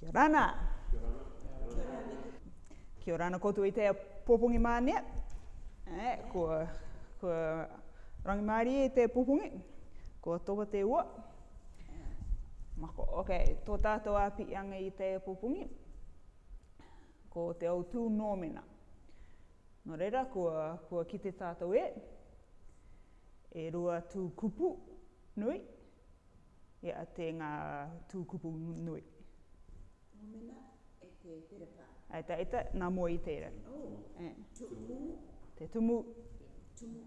Kia rana. Kia rana koutou i te pōpungi mānea. Eh, ko, ko rangi māri i tēa pōpungi. Kua tōpa te ua. Mako, ok, tō tātou a pi anga i tēa pōpungi. Ko te au tū nōmena. Nō reira, kua, kua kite tātou e. E rua tū kupu nui. Ia te ngā tū kupu nui. Nōmena e te terepa. Ai, te eta, nā mō i tēra. Oh, eh. tumu. Te tumu. Tumu.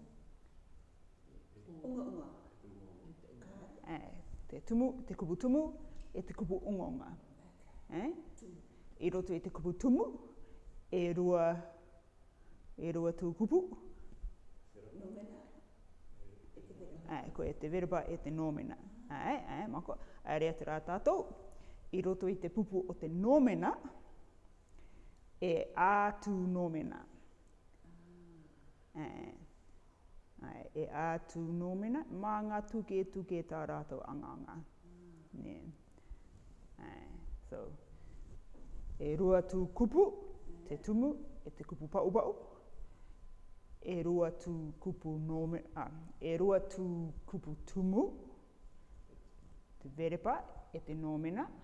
Unga unga. Eh, te tumu, te kubu tumu, e te kubu unga Eh? I roto i te kubu tumu, e rua, e rua tū kupu. Ai, ko e te verba eh, e te nōmena. Ai, ai, mako. Ai, rea te rā tātou i roto i te pupu o te nōmena, e ātū nōmena. E, Ai, e ātū nōmena, mā ngā tuke tuke tā rātou anganga. Mm. Ai, so, e rua tū kupu, te tumu, e te kupu pa upa E rua tū kupu nōmena, ah, e rua tū kupu tumu, te verepa, e te nōmena. Mm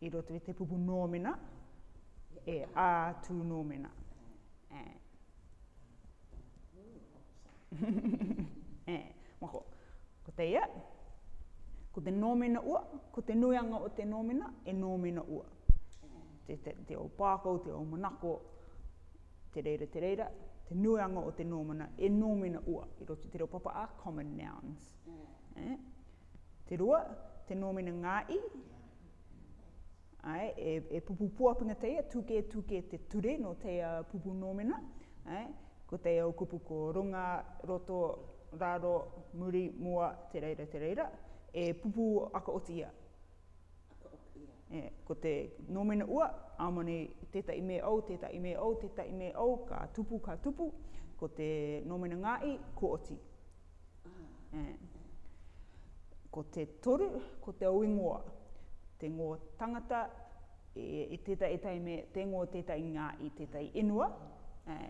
i roto i te kupu nōmena, e a tū nōmena. E. e. Mako, ko te ia, ko te nōmena ua, ko te nuianga o te nōmena, e nōmena ua. Te, te, te au pākau, te o manako, te reira, te reira, te nuianga o te nōmena, e nōmena ua. I roto te reo a common nouns. Mm. E. Te rua, te nōmena ngā i, ai, e, e pupu puapinga teia, tuke tuke te ture no teia uh, pupu nōmena, ai, ko teia o kupu ko runga, roto, raro, muri, mua, te reira, te reira, e pupu aka o tia. E, ko te nōmena ua, amane teta i me au, teta i me au, teta i me au, ka tupu, ka tupu, ko te nōmena ngai, ko oti. Ah. E, ko te toru, ko te oingoa. Ko te oingoa te ngō tangata e, e tētai e tai me te ngō tētai ngā i tētai inua mm.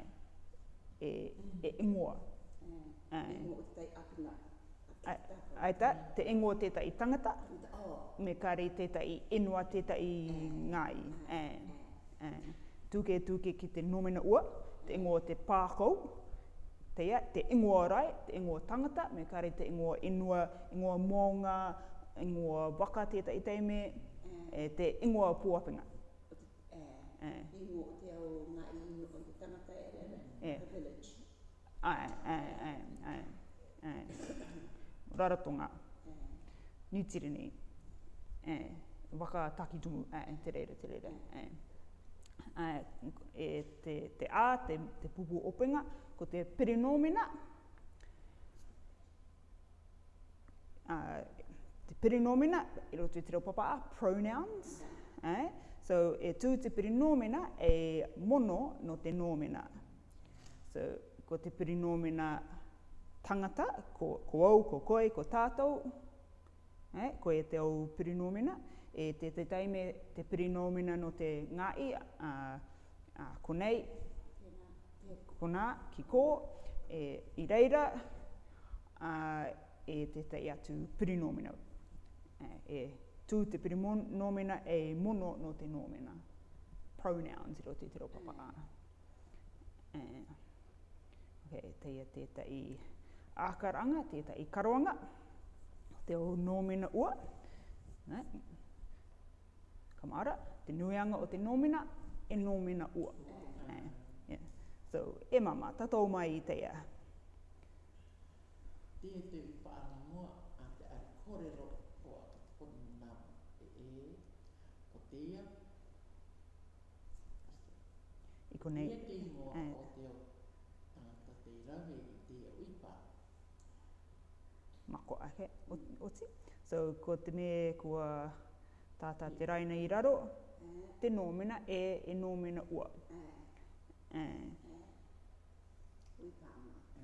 e, e, e ingoa. Mm. Ai. E ngō tētai apina. Aita, te ingo teta tangata, oh. me kare teta i enua teta i ngai. E, e. Tūke tūke ki te nomena ua, te ingo te pākau, te te ingo rai, te ingo tangata, me kare te ingo enua, ingo maunga, ingoa waka tēta i teime, eh. e te ingoa puapinga. E, eh. eh. ingo te au ngā i ingo o te tangata e rere, the village. Ai, ai, ai, ai, waka takitumu, ai, te reira, te reira, ai. e te, te a, te, te pupu openga, ko te perinomena, ai, ah, Te perinomina, i roto i te reo papaa, pronouns. Eh? So, e tū te perinomina e mono no te nomina. So, ko te perinomina tangata, ko, ko au, ko koe, ko tātou. Eh? Ko e te au perinomina. E te te taime te perinomina no te ngai, uh, a, ko nei, ko nā, ki ko, e, i reira, uh, e te te atu perinomina e tū te piri nōmena e mono no te nōmena. Pronouns i roti te ropa paka. Mm. Okay, te ia i ākaranga, te i karoanga. Te o nōmena ua. Ne? Kamara, te nuianga o te nōmena, e nōmena ua. Mm. So, e mama, tatou mai i teia. Tēnei pārā mua a te ari kōrero ko ni na e e ko te ia i ko nei e eh. ko te o ta te ra i te o i pa mako ake o ti so ko te me kua tata te raina i raro eh. te nōmena e e nōmena ua. Eh.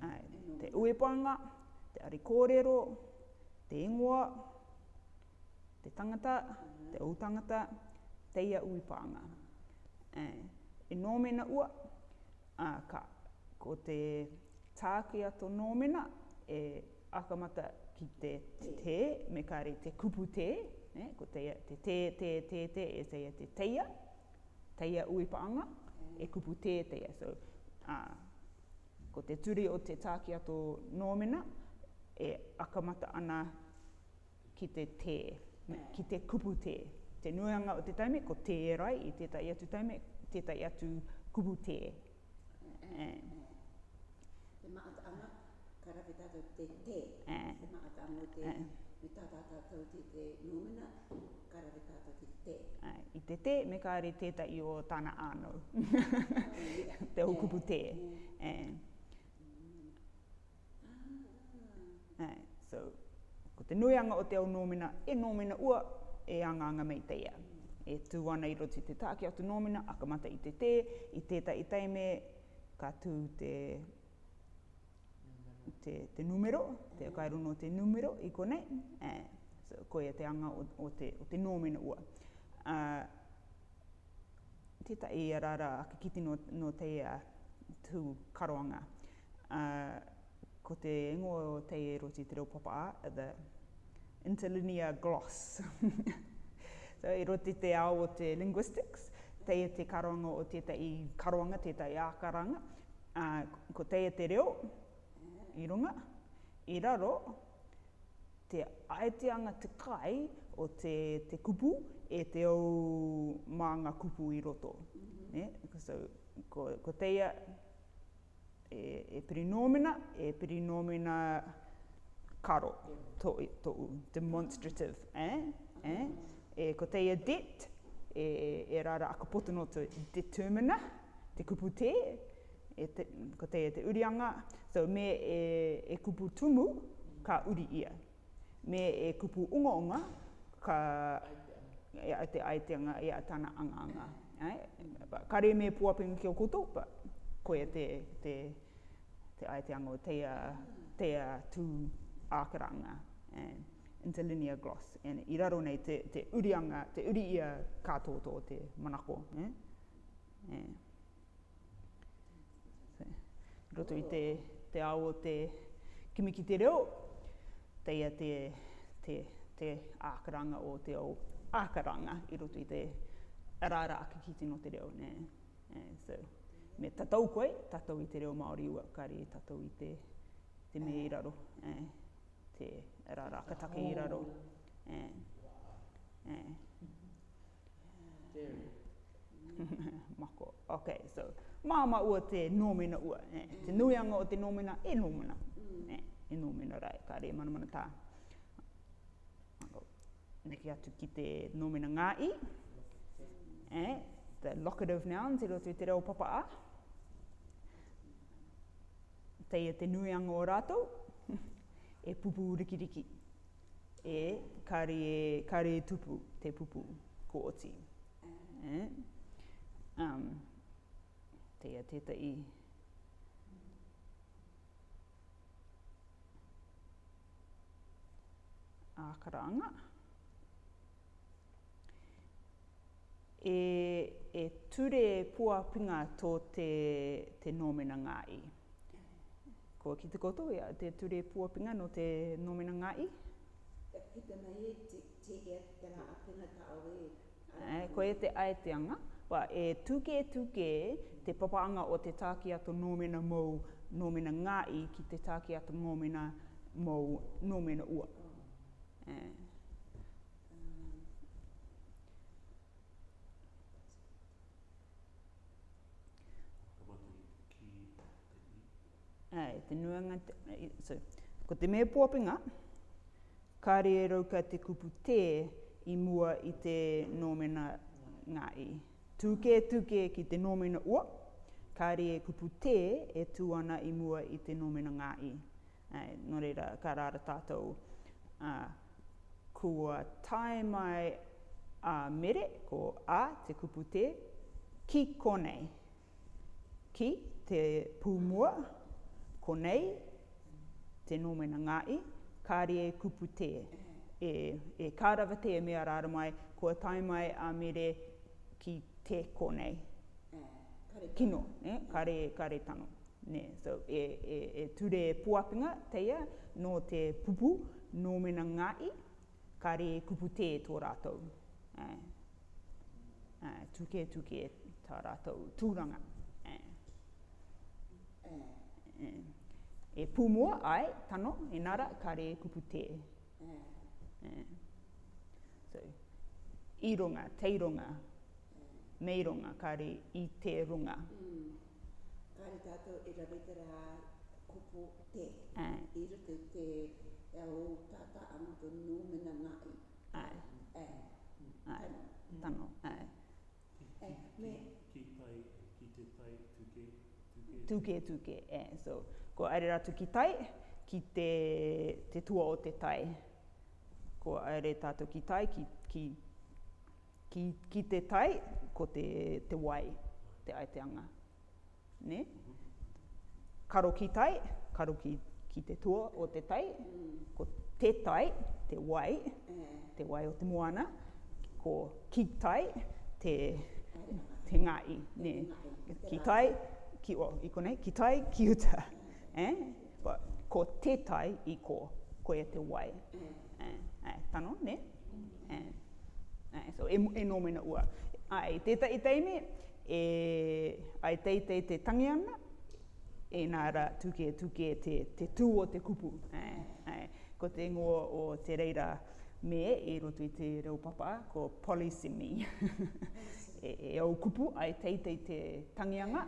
Ae. Te uepanga, te arikōrero, te ingoa, te tangata, te o te ia ui pānga. E nōmena ua, a, ka, ko te tākia tō nōmena, e akamata ki te te, me kāre te kupu te, ne, ko te te te te te te e te te teia, teia ui pānga, e kupu te teia. So, a, ko te turi o te tākia tō nōmena, e akamata ana ki te. Te ki te kupu te. Te nuanga o te taime, ko te rai i tētai atu taime, tētai atu kupu eh. te. Te maatanga, karawe tātou te te. Eh. Te maatanga te eh. me tātā tātou te te nōmina, karawe tātou te te. I te te, me kāre tētai o tāna ānau. Te o kupu te. Ah. So, Ko te nuianga o te au nōmina, e nōmina ua, e anga mei te ia. E tū ana i roti te tāke atu nōmina, akamata i te te, i tēta i taime, ka tū te te, te numero, te kairu no te numero i konei, e, so, ko e te anga o, o, te, o te nōmina ua. Uh, te ta e arara ake kiti no, no te uh, tū karoanga. Uh, ko te ingoa o te e roti te reo papa a, the interlinear gloss. so i roti te ao o te linguistics, te e te karonga o te tai karonga, te tai ākaranga. Uh, ko te e te reo, i runga, i raro, te aeteanga te kai o te, te kupu e te au mā kupu i roto. Mm -hmm. yeah? so, ko, ko teia, e, e perinomina, e perinomina karo, to, to demonstrative, eh? eh? E ko teia det, e, e rara a kapoto no te determina, te kupu te, e te, ko teia te urianga, so me e, e kupu tumu ka uri ia. Me e kupu unga unga ka e, te aitenga e atana anga anga. Eh? Kare me puapinga ki o koutou, koe te, te, te aeteango, te a, te a tū ākaranga, eh, interlinear gloss. And i raro nei te, te urianga, te uri ia kātoto te manako. Eh? Eh. So, roto i te, te ao te kimiki te reo, te ia te, te, te ākaranga o te au ākaranga i roto i te arara aki no tino te reo. Eh? Eh, so, me tatau koe, tatau i te reo Māori ua kare, tatau i te, te me i raro, eh, te rarakatake i raro. Eh, eh. Mako, ok, so, māma ua te nōmina ua, eh, te nuianga o te nōmina, e nōmina, eh, e nōmina rai, ka mana mana tā. Neki atu ki te nōmina ngā i, eh, the locative noun, te lo tui te reo papa a, teia e te nuianga o rātou, e pupu rikiriki. E kare, kare tupu te pupu ko oti. Eh? Um, teia i. ākaranga. E, e ture puapinga tō te, te nōmena ngā i. Ko ki te koto ia, te ture pūapinga no te nomina ngai. Ka kita mai e te te ea te awe. E, eh, ko e te aeteanga. Wa e tuke e tuke te papaanga o te tāki ato nomina mou, nomina ngai ki te tāki ato nomina mou, nomina ua. Oh. E. te nuanga, eh, so, ko te mea pōpinga, ka re e rau ka te kupu te i mua i te nōmena ngā i. Tūke, tūke ki te nōmena ua, ka re e kupu te e tū i mua i te nōmena ngā i. Ai, eh, no reira, ka rāra tātou. Uh, kua tai mai a uh, mere, ko a te kupu te, ki konei. Ki te pūmua, konei, te nomena ngai, kāre e kupu te. E, e kārawa te e mea rāra mai, kua tai mai a mere ki te konei. Kare tano. Kino, ne? kare, kare tano. Ne, so, e, e, e ture e puapinga teia, no te pupu, nomena ngai, kare e kupu te e tō rātou. Eh, eh, tuke, tuke, tā rātou, tūranga e eh, eh, pumua ai tano e nara kare kupu te. Yeah. Eh. So, i runga, te runga, me runga, kare i te runga. Mm. Kare tātou e rawetara kupu te. Yeah. I rute te e au tata amato nō mena ngai. Ai. Ai. Tano. Hmm. Ai. Mm. Ai. Mm. Ai. Mm. Mm. Ai. Mm. Ai. Mm. Ai tuke tuke Eh. So, ko aere ratu ki tai, ki te, te tua o te tai. Ko aere tātou ki tai, ki, ki, ki, ki te tai, ko te, te wai, te aeteanga. Ne? Mm -hmm. Karo ki tai, karo ki, ki te tua o te tai, mm. ko te tai, te wai, mm. te wai o te moana, ko ki tai, te, te ngai, ne? Ki tai, ki o, i konei, ki tai, ki uta. Eh? But, ko te tai i ko, ko e te wai. Eh, eh, tano, ne? Eh, eh, so, e, e no mena ua. Ai, te ta, i teime, e, ai te te te tangi ana, e nā ra tuke tuke te, te tū o te kupu. Eh, eh, ko te ingoa o te reira me e roto i te reo papa, ko polisimi. e, e au kupu, ai teitei te tangianga,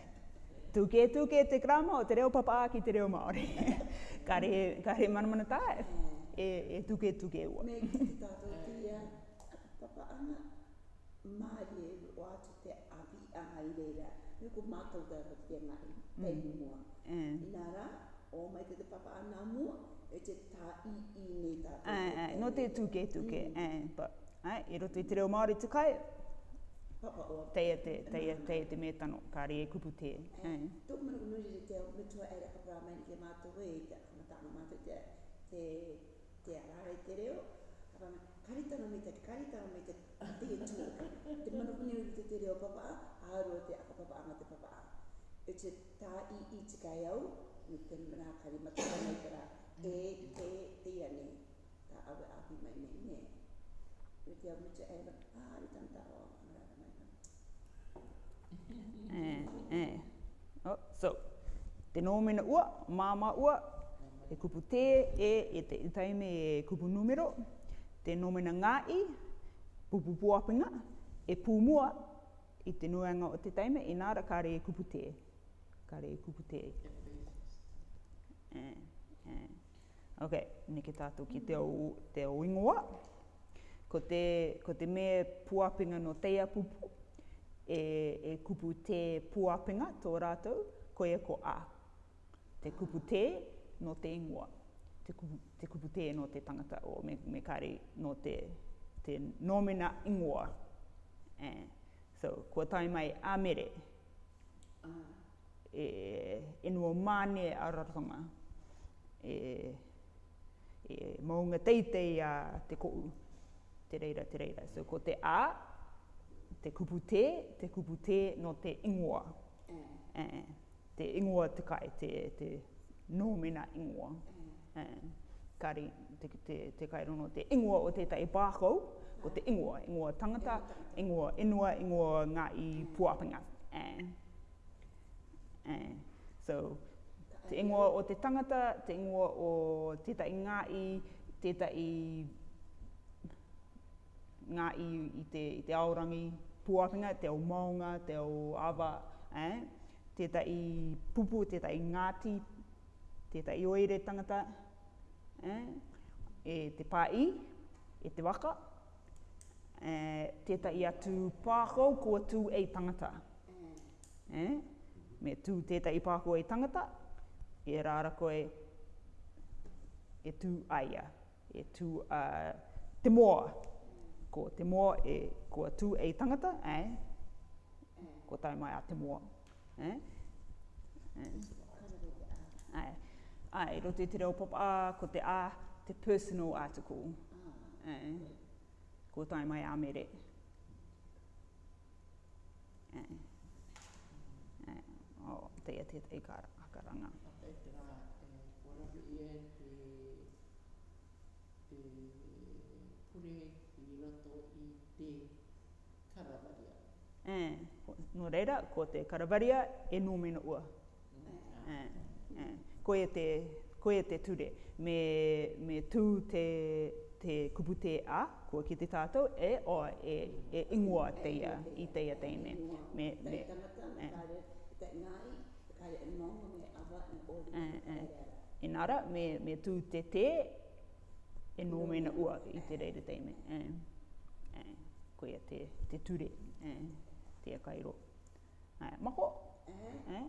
tuke tuke te krama o te reo papa ki te reo Māori. Ka kare manamana tā e, e, e tuke tuke ua. Me ki te tātou papa ana Māori e o atu te avi anga i reira. Me ko te tā ka te ngai, mm. pei mua. Mm. Eh. Inara, o mai te, te papa ana mua, e te tā i i nei tātou. Ai, eh, ai, eh, no te tuke tuke. Mm. but, ai, e roto i te reo Māori te kai, teia te, teia, teia te metano, ka re e kupu te. Tuk manu e, te mitua e reka pra mai ke mātu hui, te akamatanga mātu te, te, te arare te reo, kapa karitano me te, karitano me te, te Te manu nuri te te reo papa, aroa te akapapa te papa. E te tā i i kai au, ni te mana kari matua nei kara, e, e, te ane, ta awe api mai mei me. Me te au mitua e reka, ah, eh, eh. Oh, so, te nōmena ua, māma ua, e kupu te, e, e te itaime e kupu numero, te nōmena ngāi, pupu puapinga, e pūmua, i te nuanga o te taime, e nāra kāre e kupu te, kāre e kupu te. Eh, eh. Ok, neke tātou ki te, o, te o ingoa. Ko te, ko te mea puapinga no teia pupu, e, e kupu te puapenga tō rātou, ko e ko a. Te kupu te no te ingoa. Te kupu, te kupu te no te tangata o me, me kari no te, te nōmena ingoa. Eh. So, ko tai mai a mere. E, e nua mane a rarotonga. E, e maunga teitei a te kou. Te reira, te reira. So, ko te a, te kupu te, te kupu te no te ingoa. Mm. Eh, te ingoa te kai, te, te nōmena ingoa. Mm. Eh, kari, te, te, te kai rono te ingoa o te tai pākau, mm. ko te ingoa, ingoa tangata, ingoa inua, ingoa ngā i mm. puapinga. Eh. Eh. So, te ingoa o te tangata, te ingoa o te tai ngā i, te tai ngā i, i, te, i te aorangi, puapinga, te o maunga, te o awa, eh? te ta i pupu, te ngāti, te ta i tangata, eh? e te pā i, e te waka, eh, te ta i atu pākau kua tū e tangata. Eh? Me tū te ta i pākau e tangata, e rāra koe e tū aia, e tū uh, te Te moa ko te moa e ko tū e tangata, eh? ko tau mai a te moa. Eh? Eh? Eh? Ai, roto i te reo pop a, ko te a, te personal article. Oh. Eh? Ko tau mai a mere. Eh? Eh? Oh, te ia tētai kāra. Thank you. Eh. No reira, ko te karabaria e nūmina ua. Eh. eh. Eh. Ko e te, ko e te ture. Me, me tū te, te kupu te a, kua ki te tātou, e o e, e ingoa te ia, i te ia teine. Me, me, me. E nara, me, me tū te te, e nō mena ua i te reira teime. Eh. Eh. Ko e te, te ture. Eh te kairo. Ai, mako. Eh? eh?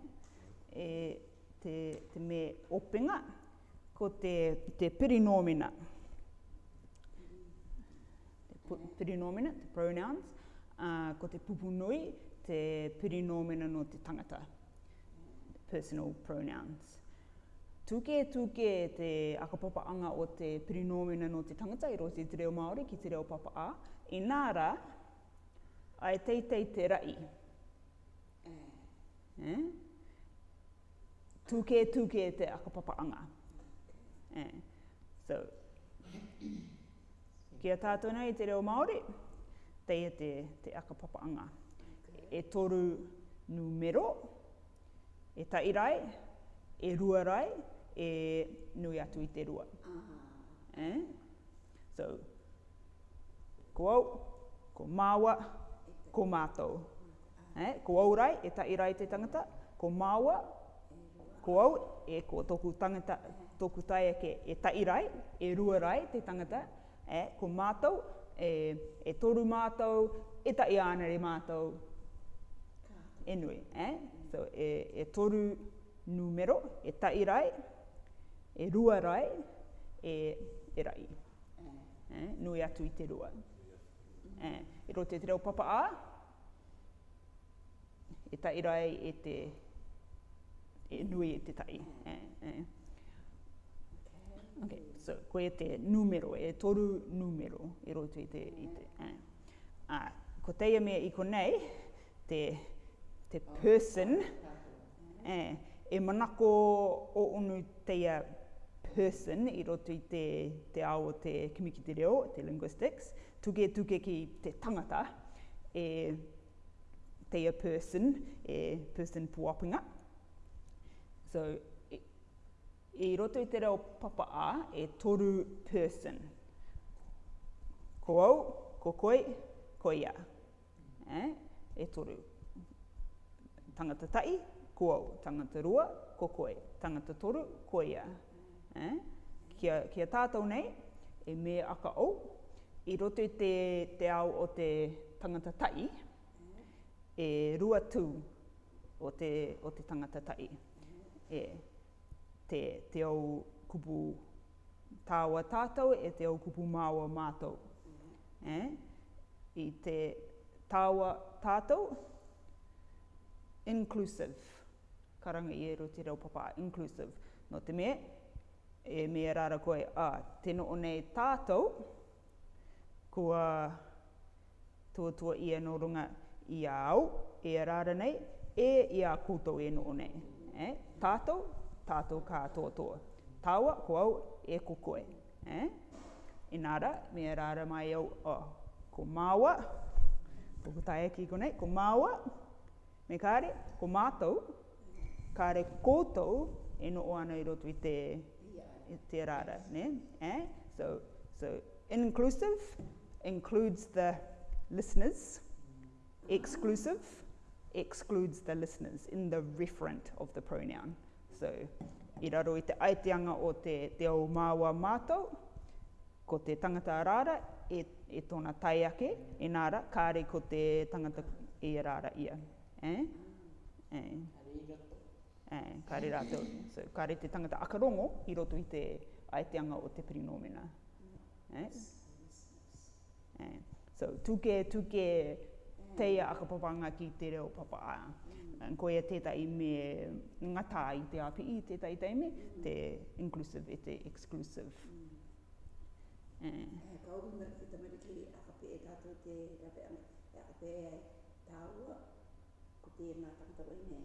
E te, te me openga ko te, te perinomina. Te perinomina, te pronouns. Uh, ko te pupunui, te perinomina no te tangata. Personal pronouns. Tūke tūke te akapapa anga o te perinomina no te tangata i roti te reo Māori ki te reo papa a. I ai tei tei te rai. Eh? eh? Tūke tūke te akapapaanga. Eh? So, kia tātou nei te reo Māori, tei te, te akapapaanga. E, e toru numero, e tairai, e ruarai, e nui atu i te rua. Eh? So, ko au, ko māua, ko mātou. Eh, ko aurai, e ta irai te tangata, ko māua, ko au, e ko toku, tangata, toku e tai ake, e ta irai, e rua te tangata, eh, ko mātou, e, e toru mātou, e ta i ānere mātou. Enui, eh? so, e, e toru numero, e ta irai, e rua rai, e, e rai. Eh? Nui atu i te rua. Eh? I roto te reo papa a, e ta irai e te e nui e te tai. Eh, eh. Okay, so koe te numero, e toru numero e roto i te, i te eh. ah, ko teia mea i konei, te, te person, eh, e manako o unu teia person i roto i te, te ao te kimiki te reo, te linguistics, tuke tuke ki te tangata e te a person, e person puapinga. So, i e, roto i te reo papa a e toru person. Ko au, ko koe, ko ia. eh? e toru. Tangata tai, ko au. Tangata rua, ko koe. Tangata toru, ko ia. eh? kia, kia tātou nei, e me aka au, i roto i te, te ao o te tangata tai, e rua tū o te, o te tangata tai. E, te, te au kupu tāua tātou e te au kupu māua mātou. Mm. E? I te tāua tātou, inclusive. Karanga i e roto i reo papā, inclusive. No te mea, e mea rāra koe, a, te tēnō nei tātou, kua tuatua ia no runga i a au, e a rara nei, e i a kūtou e no nei. E? Tātou, tātou kā tuatua. Tāua, ko au, e kukoe. E? Inara, me a rara mai au, oh, ko māua, ko tae ki ko nei, ko māua, me kāre, ko mātou, kāre kōtou e no ana i roto i te, i te rara. Ne? E? So, so, inclusive, includes the listeners. Exclusive excludes the listeners in the referent of the pronoun. So, i raro i te aiteanga o te te ao māua mātou, ko te tangata rāra e, e tōna tai ake, e nāra, kāre ko te tangata e rāra ia. Eh? Eh? Eh, kāre rātou. So, kāre te tangata akarongo i roto i te aiteanga o te perinomena. Eh? Eh? So tuke tuke teia a kapapanga ki te reo papa a. Mm. Ko tētai me ngatā i te api i tētai tei me, te inclusive e te exclusive. Mm. Eh. Eh, ka oru me ki tamari ki a kape e tātou te rape ame, e a kape e tāua, ko te ngā tangtaro i me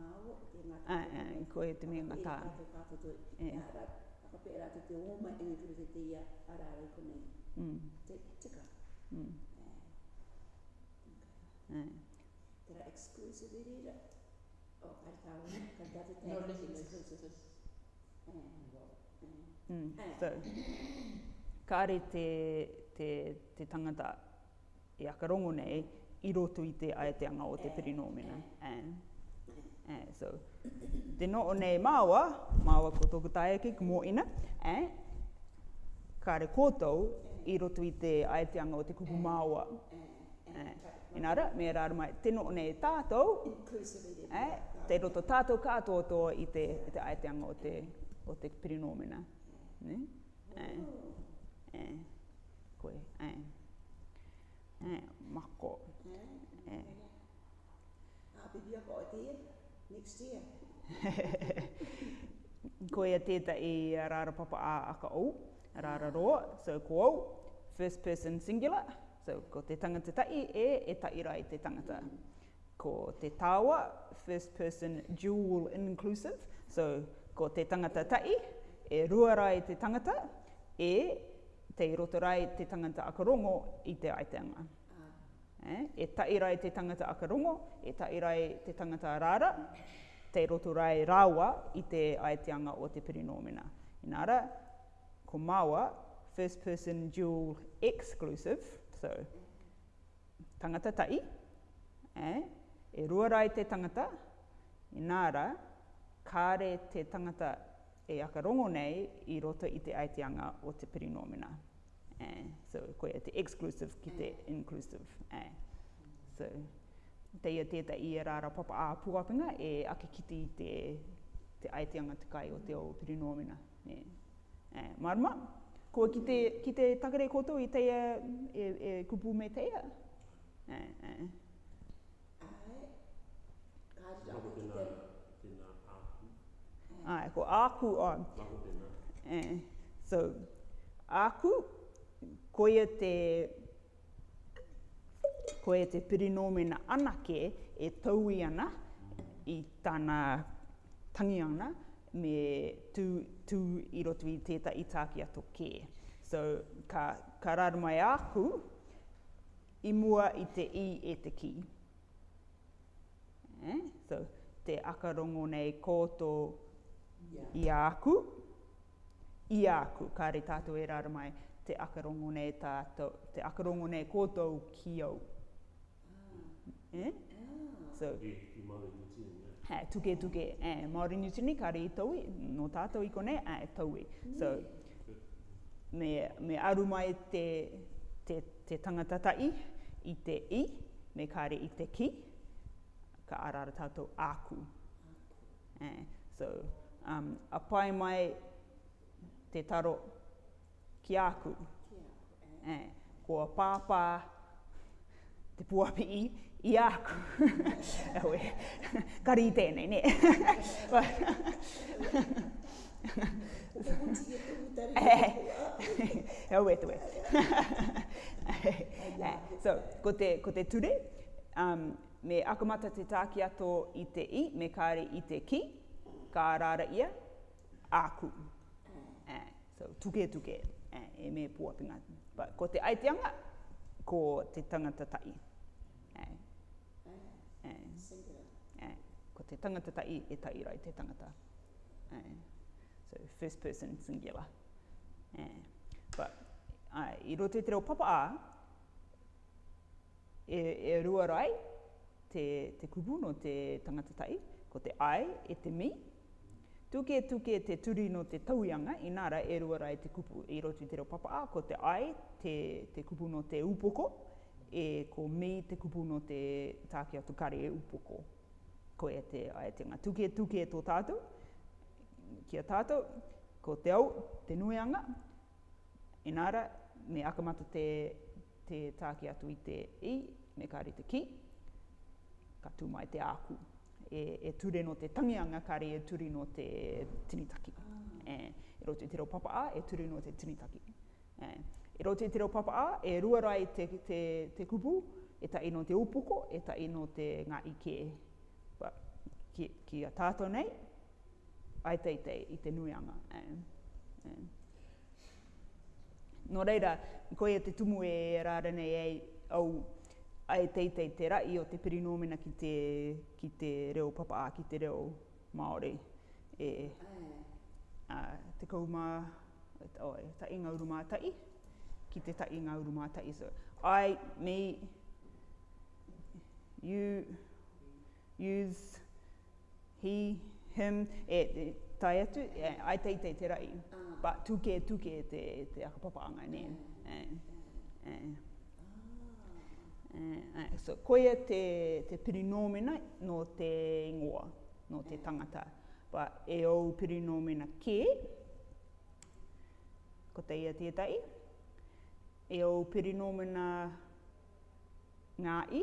māua, ko te ngā tangtaro ah, ah, i me māua, ko te mea ngatā. A kape e tātou tātou, eh. a kape e rātou te oma e ngatiru te teia arāra i konei. Mm. Te, te kātou. Tera ekskluisi virira. O, oh, ar tau, ka tate te ekskluisi. So, ka are te, te, te tangata e akarongo nei, i roto i te aeteanga o te eh, pirinomina. Eh. Eh. eh, eh, so, te no o nei māua, māua ko tōku tāia ki, kumo ina, eh, kāre kōtou, i roto i te aeteanga o te kupu mm. māua. Mm. Mm. Eh, e nara, me rāra mai, teno o nei tātou, eh, te roto tātou kātou toa i te, i te aeteanga o te, o te pirinomena. Eh, eh, koe, eh, eh, mako. Eh. Happy birthday, ko te next year. Koe a tēta i rāra papa a aka ou rararo, so ko au, first person singular, so ko te tangata tai e e taira i te tangata. Ko te tawa, first person dual inclusive, so ko te tangata tai e ruara i te tangata e te rotorai te tangata akarongo i te aiteanga. Ah. Eh? E taira i te tangata akarongo, e taira i te tangata rara, te rotorai rawa i te aiteanga o te perinomena. Inara, ko māua, first person dual exclusive, so tangata tai, eh? e ruarai te tangata, i nāra, kāre te tangata e akarongo nei i roto i te aiteanga o te perinomina. Eh? So koe te exclusive ki te inclusive. Eh? So te ia teta i e rāra papa a pūapinga e ake kiti te, te aiteanga te o te o perinomina. Eh? Eh, marma. Ko ki te, ki te takare koto i teia e, e kupu me teia. Ai, eh, ai. Eh. Ai, ko āku o. So, āku, koia te, koia te pirinomena anake e tau i ana i tāna tangi ana, me tū, tū i roto i tēta i tākia tō kē. So, ka, ka raru mai āku, i mua i te i e te ki. Eh? So, te akarongo nei kōtō i āku, i āku, ka re tātou e raru mai, te akarongo nei tātō, te akarongo nei kōtō ki au. Ah. Eh? Ah. So, tuke tuke e Māori New Zealand kare i taui, no tātou i kone, e taui. Mm. So, me, me aru mai te, te, tangata tai i te i, me kare i te ki, ka arara tātou āku. E, so, um, apai mai te taro ki āku. Ki āku eh. ko pāpā, te puapi i, i aku. Aue, kari i tēnei, ne? Hei, hei, So, ko te, ko te ture, um, me akamata te tāki ato i te i, me kāre i te ki, kā rāra ia, āku. Eh, so, tuke tuke, eh, e me puapinga. But, ko te aiteanga, ko te tangata tai. ko te tangata tai e tai rai te tangata. Uh, so first person singular. Uh, but ai, uh, i roto te reo papa a, e, e rua rai te, te kubu no te tangata tai, ko te ai e te mi. Tuke tuke te turi no te tauianga, inara e rua rai te kupu i roto te reo papa a, ko te ai te, te kupu no te upoko, e ko mei te kupu no te tākia tukare e upoko ko e te ai te tuke tuke e tō tātou, kia tātou, ko te au, te nuianga, inara, me akamata te, te tāki atu i te i, me kāri te ki, ka tū mai te āku. E, e ture no te tangianga, kāri e ture no te tinitaki. Ah. E, e roto i te reo a, e ture no te tinitaki. E, e roto i te reo a, e ruarai te, te, te kupu, e ta ino te upoko, e ta ino te ngā ike ki, ki a tātou nei, ai teitei i te nuianga. Eh? Eh? No reira, koe e te tumu e rāra nei ei, au ai teitei te rai o te perinomena ki te, ki te reo papa a, ki te reo Māori. E, a, te kauma, oi, ta inga uru mātai, ki te ta inga uru mātai. So, I, me, you, use he, him, e, e tai atu, e, ai tei tei te rai. Ah. But tuke e tuke e te, e te akapapaanga ne. Mm. E, e, e, e, so, koia e te, te pirinomena no te ingoa, no te tangata. Pa e au pirinomena ke, ko te ia tētai. E au pirinomena ngā i,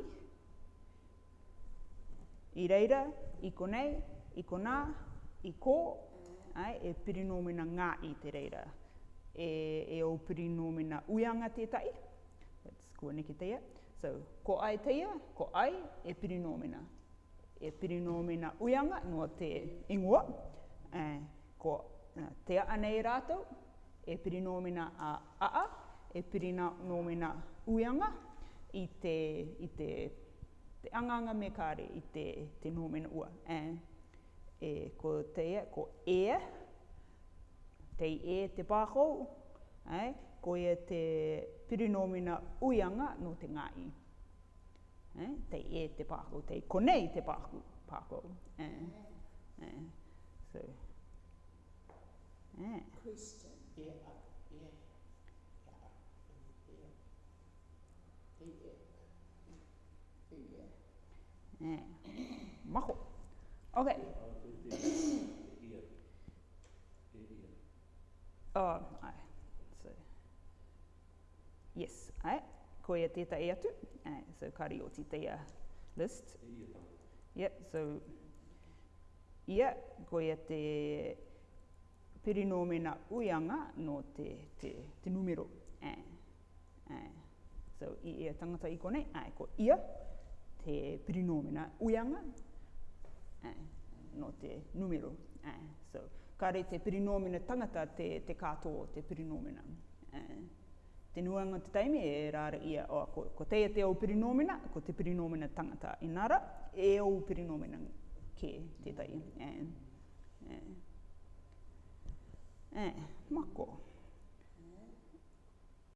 I reira, i konei, i konā, i kō, ai, e pirinomina ngā i te reira. E, e o pirinomina uianga te tai, let's kua neke teia. So, ko ai teia, ko ai, e pirinomina. E pirinomina uianga, no te ingoa, e, ko e, te anei rātou, e pirinomina a aa, e pirinomina uianga, i te, i te te anganga me kāre i te, te nōmena ua. And, e, ko teia, ko e, te e te pākou, ai, ko e te pirinomina uianga no te ngāi. Ai, te e te pākou, tei konei te pākou. pākou. Eh. Eh. so. Ai. Christian. Yeah. Mako. Ok. oh, ai. So. Yes, ai. Ko ia tēta e atu. Ai, so kari o tēta list. Yep, so. Ia, ko ia te perinomena uianga no te, te, te numero. Ai. Ai. So, i ia tangata i kone. Ai, ko ia. Ai te prinomina uianga, eh, no te numero. Eh. So, kare te prinomina tangata te, te kato o te prinomina. Eh. Te nuanga te taimi e rāra ia, oh, ko, ko teia e te au prinomina, ko te prinomina tangata inara, e au prinomina ke te tai. Eh. Eh. Eh. Mako. Mako.